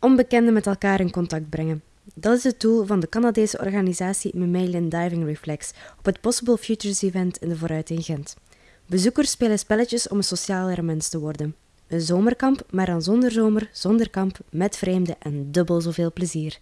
onbekenden met elkaar in contact brengen. Dat is het doel van de Canadese organisatie Mammalian Diving Reflex op het Possible Futures Event in de Vooruit in Gent. Bezoekers spelen spelletjes om een socialere mens te worden. Een zomerkamp, maar dan zonder zomer, zonder kamp, met vreemden en dubbel zoveel plezier.